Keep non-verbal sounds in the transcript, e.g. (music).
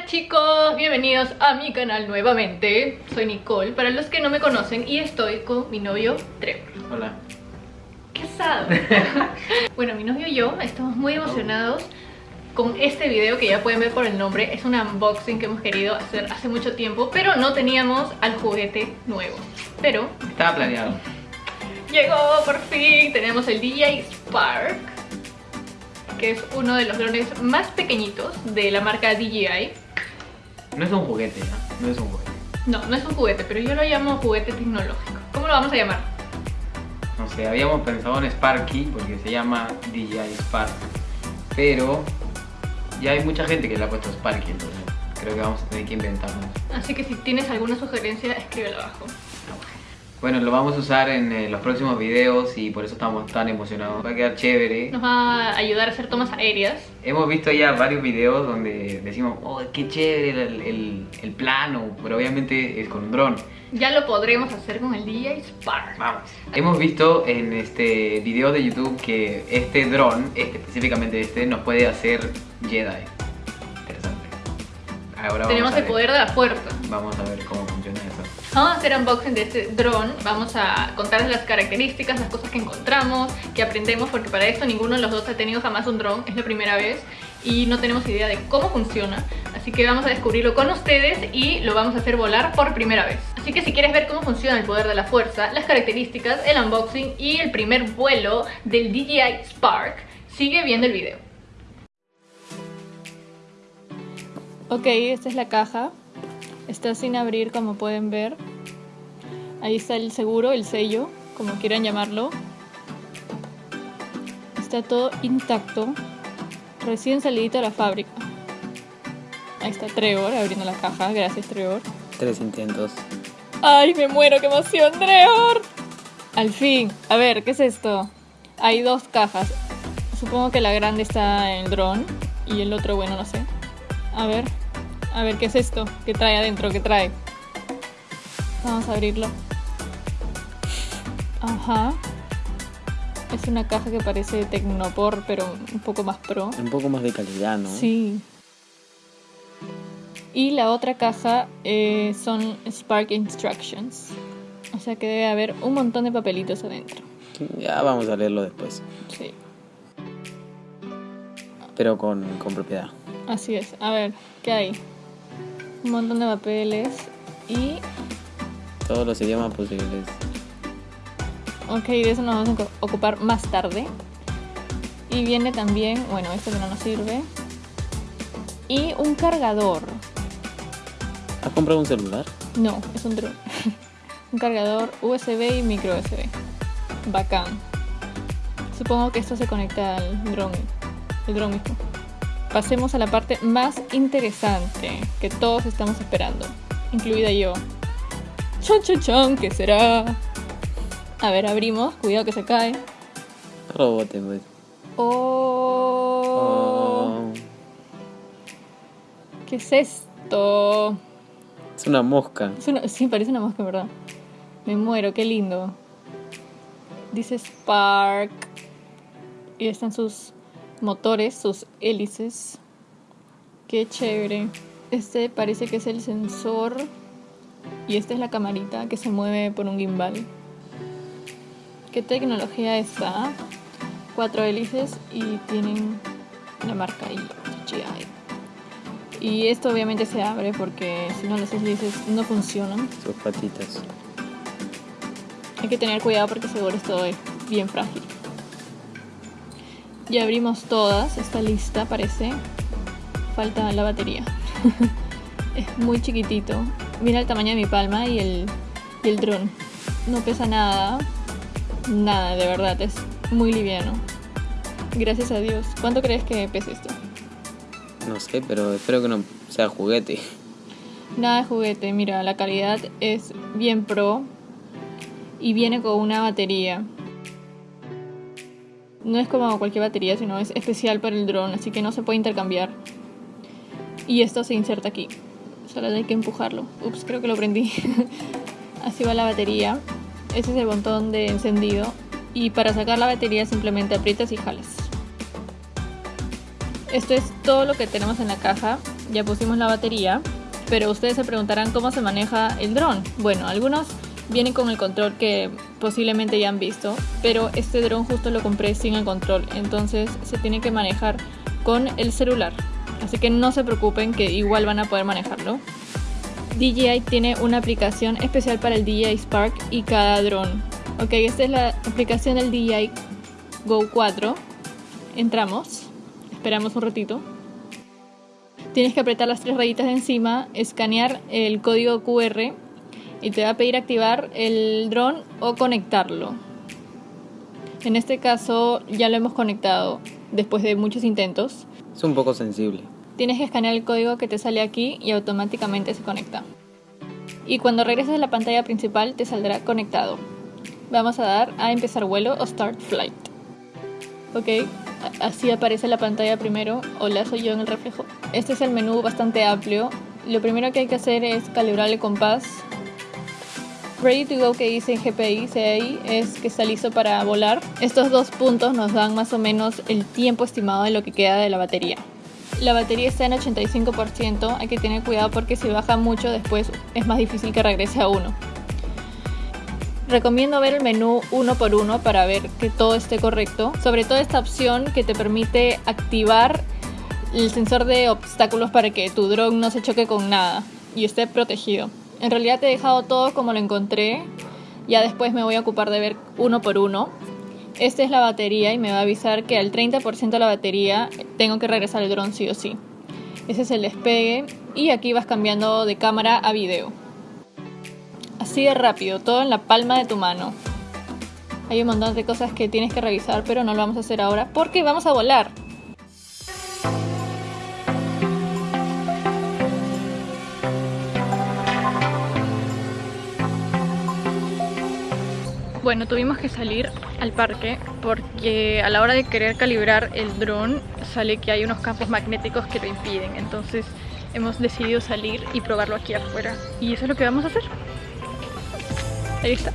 Hola chicos, bienvenidos a mi canal nuevamente. Soy Nicole, para los que no me conocen Y estoy con mi novio Trevor. Hola. ¿Qué (laughs) bueno, mi novio y yo estamos muy emocionados con este video que ya pueden ver por el nombre. Es un unboxing que hemos querido hacer hace mucho tiempo Pero no teníamos al juguete nuevo. Pero Estaba planeado. llegó por fin, tenemos el DJI Spark Que es uno de los drones más pequeñitos de la marca DJI No es un juguete, ¿no? No es un juguete. No, no es un juguete, pero yo lo llamo juguete tecnológico. ¿Cómo lo vamos a llamar? No sé, habíamos pensado en Sparky porque se llama DJI Spark. Pero ya hay mucha gente que le ha puesto Sparky, entonces creo que vamos a tener que inventarnos. Así que si tienes alguna sugerencia, escríbelo abajo. Bueno, lo vamos a usar en eh, los próximos videos y por eso estamos tan emocionados. Va a quedar chévere. Nos va a ayudar a hacer tomas aéreas. Hemos visto ya varios videos donde decimos, oh, qué chévere el, el- el plano, pero obviamente es con un dron. Ya lo podremos hacer con el DJI Spark. Vamos. Hemos visto en este video de YouTube que este dron, este, específicamente este, nos puede hacer Jedi. Interesante. Ahora Tenemos el poder de la fuerza. Vamos a ver cómo funciona eso. Vamos a hacer unboxing de este dron. Vamos a contarles las características, las cosas que encontramos, que aprendemos, porque para esto ninguno de los dos ha tenido jamás un dron. Es la primera vez y no tenemos idea de cómo funciona. Así que vamos a descubrirlo con ustedes y lo vamos a hacer volar por primera vez. Así que si quieres ver cómo funciona el poder de la fuerza, las características, el unboxing y el primer vuelo del DJI Spark, sigue viendo el video. Ok, esta es la caja. Está sin abrir como pueden ver. Ahí está el seguro, el sello, como quieran llamarlo. Está todo intacto. Recién salidito de la fábrica. Ahí está Trevor abriendo la caja. Gracias Trevor. Tres intentos. ¡Ay, me muero! ¡Qué emoción, Trevor! Al fin. A ver, ¿qué es esto? Hay dos cajas. Supongo que la grande está en el dron. Y el otro, bueno, no sé. A ver. A ver, ¿qué es esto? ¿Qué trae adentro? ¿Qué trae? Vamos a abrirlo. Ajá. Es una caja que parece Tecnopor, pero un poco más pro. Un poco más de calidad, ¿no? Sí. Y la otra caja eh, son Spark Instructions. O sea que debe haber un montón de papelitos adentro. Ya vamos a leerlo después. Sí, Pero con, con propiedad. así es. A ver, ¿qué hay? Un montón de papeles. Y, Todos los idiomas posibles. ok, de eso nos vamos a ocu- ocupar más tarde. Y viene también, bueno, esto que no nos sirve. Y un cargador. ¿Has comprado un celular? No, es un dron. (laughs) un cargador USB y micro USB. Bacán. Supongo que esto se conecta al dron, el dron mismo. Pasemos a la parte más interesante que todos estamos esperando, incluida yo. Chon chon chon, ¿qué será? A ver, abrimos, cuidado que se cae. Robote, pues. Oh, Oh, ¿qué es esto? es una mosca. Es una- sí, parece una mosca, ¿verdad? Me muero, qué lindo. Dice Spark. Y están sus motores, sus hélices. Qué chévere. Este parece que es el sensor. Y esta es la camarita que se mueve por un gimbal. ¿Qué tecnología está? Cuatro hélices y tienen la marca ahí, DJI. Y esto obviamente se abre porque si no las hélices no funcionan. Sus patitas. Hay que tener cuidado porque seguro esto es bien frágil. Ya abrimos todas, está lista parece. Falta la batería. (laughs) es muy chiquitito. Mira el tamaño de mi palma y el, y el dron. No pesa nada. Nada, de verdad, es muy liviano. Gracias a Dios. ¿Cuánto crees que pesa esto? No sé, pero espero que no sea juguete. Nada de juguete, mira, la calidad es bien pro y viene con una batería. No es como cualquier batería, sino es especial para el dron, así que no se puede intercambiar. Y esto se inserta aquí. Solo hay que empujarlo. Ups, creo que lo prendí. (laughs) así va la batería. Ese es el botón de encendido. Y para sacar la batería simplemente aprietas y jalas. Esto es todo lo que tenemos en la caja. Ya pusimos la batería, pero ustedes se preguntarán cómo se maneja el dron. Bueno, algunos vienen con el control que posiblemente ya han visto, pero este dron justo lo compré sin el control, entonces se tiene que manejar con el celular. Así que no se preocupen que igual van a poder manejarlo. DJI tiene una aplicación especial para el DJI Spark y cada dron. Ok, esta es la aplicación del DJI Go 4. Entramos, esperamos un ratito. Tienes que apretar las tres rayitas de encima, escanear el código QR y te va a pedir activar el dron o conectarlo. En este caso ya lo hemos conectado después de muchos intentos. Es un poco sensible. Tienes que escanear el código que te sale aquí y automáticamente se conecta. Y cuando regreses a la pantalla principal te saldrá conectado. Vamos a dar a empezar vuelo o start flight. Ok, así aparece la pantalla primero. Hola, soy yo en el reflejo. Este es el menú bastante amplio. Lo primero que hay que hacer es calibrar el compás. Ready to go que dice en GPI CI es que está listo para volar. Estos dos puntos nos dan más o menos el tiempo estimado de lo que queda de la batería. La batería está en 85%, hay que tener cuidado porque si baja mucho después es más difícil que regrese a uno. Recomiendo ver el menú uno por uno para ver que todo esté correcto. Sobre todo esta opción que te permite activar el sensor de obstáculos para que tu drone no se choque con nada y esté protegido. En realidad te he dejado todo como lo encontré. Ya después me voy a ocupar de ver uno por uno. Esta es la batería y me va a avisar que al 30% de la batería tengo que regresar el dron sí o sí. Ese es el despegue y aquí vas cambiando de cámara a video. Así de rápido, todo en la palma de tu mano. Hay un montón de cosas que tienes que revisar, pero no lo vamos a hacer ahora porque vamos a volar. Bueno, tuvimos que salir al parque porque a la hora de querer calibrar el dron sale que hay unos campos magnéticos que lo impiden. Entonces hemos decidido salir y probarlo aquí afuera. Y eso es lo que vamos a hacer. Ahí está.